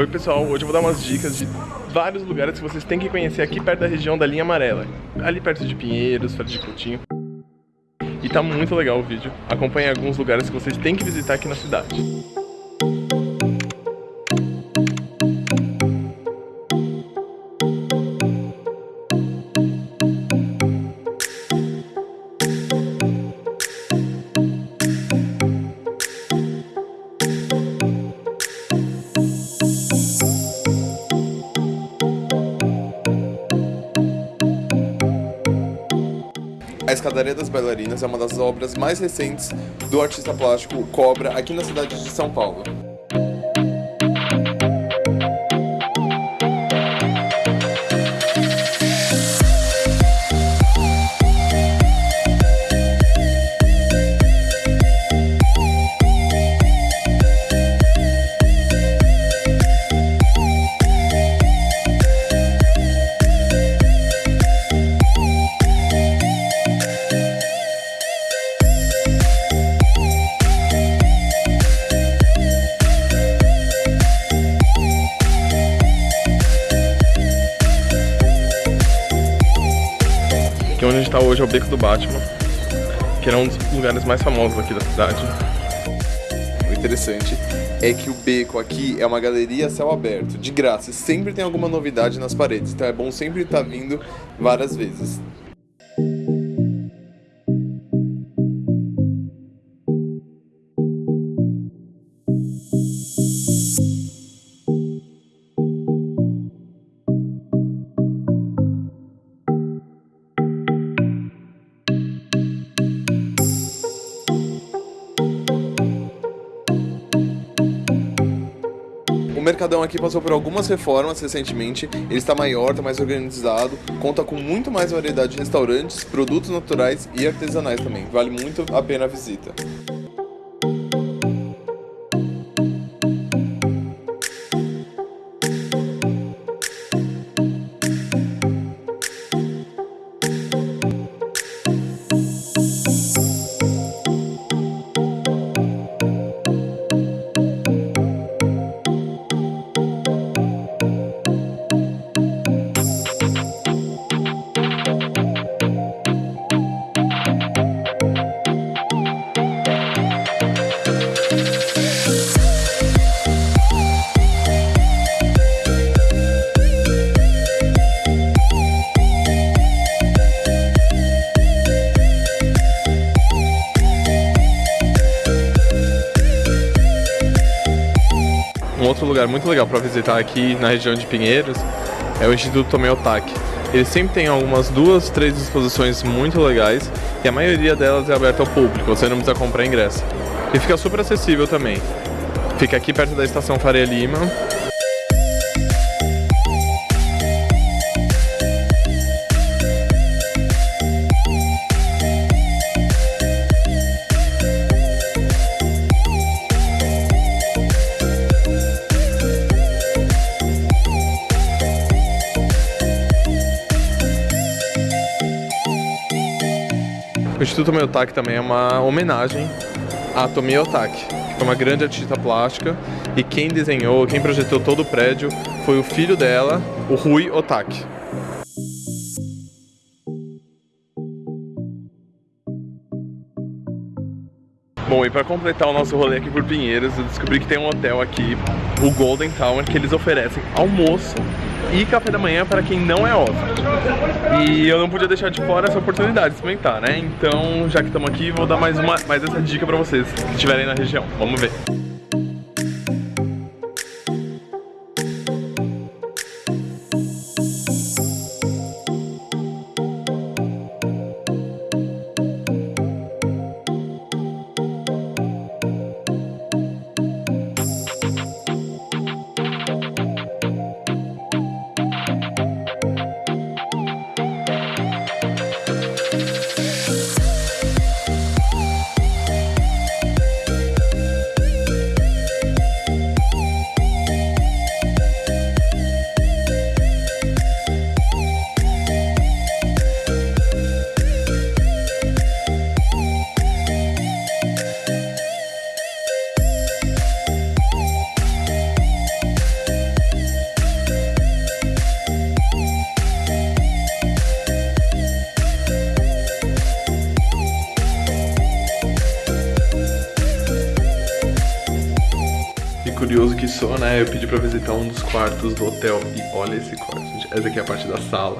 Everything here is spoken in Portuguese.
Oi pessoal, hoje eu vou dar umas dicas de vários lugares que vocês têm que conhecer aqui perto da região da linha amarela. Ali perto de Pinheiros, perto de Coutinho. E tá muito legal o vídeo. Acompanhe alguns lugares que vocês têm que visitar aqui na cidade. A Escadaria das Bailarinas é uma das obras mais recentes do artista plástico Cobra aqui na cidade de São Paulo. Onde a gente tá hoje é o Beco do Batman, que era um dos lugares mais famosos aqui da cidade. O interessante é que o beco aqui é uma galeria a céu aberto, de graça, sempre tem alguma novidade nas paredes, então é bom sempre estar vindo várias vezes. Mercadão aqui passou por algumas reformas recentemente, ele está maior, está mais organizado, conta com muito mais variedade de restaurantes, produtos naturais e artesanais também. Vale muito a pena a visita. Um outro lugar muito legal para visitar aqui na região de Pinheiros é o Instituto Tomei Otaki. Ele sempre tem algumas duas, três exposições muito legais e a maioria delas é aberta ao público, você não precisa comprar ingresso. E fica super acessível também. Fica aqui perto da estação Faria Lima. O Instituto Miyotaki também é uma homenagem a Tomi Otaki, que foi uma grande artista plástica e quem desenhou, quem projetou todo o prédio foi o filho dela, o Rui Otaki. Bom, e para completar o nosso rolê aqui por Pinheiros, eu descobri que tem um hotel aqui, o Golden Tower, que eles oferecem almoço e café da manhã para quem não é hóspede. E eu não podia deixar de fora essa oportunidade de experimentar, né? Então, já que estamos aqui, vou dar mais, uma, mais essa dica para vocês que estiverem na região. Vamos ver. curioso que sou, né, eu pedi pra visitar um dos quartos do hotel. E olha esse quarto, gente. Essa aqui é a parte da sala.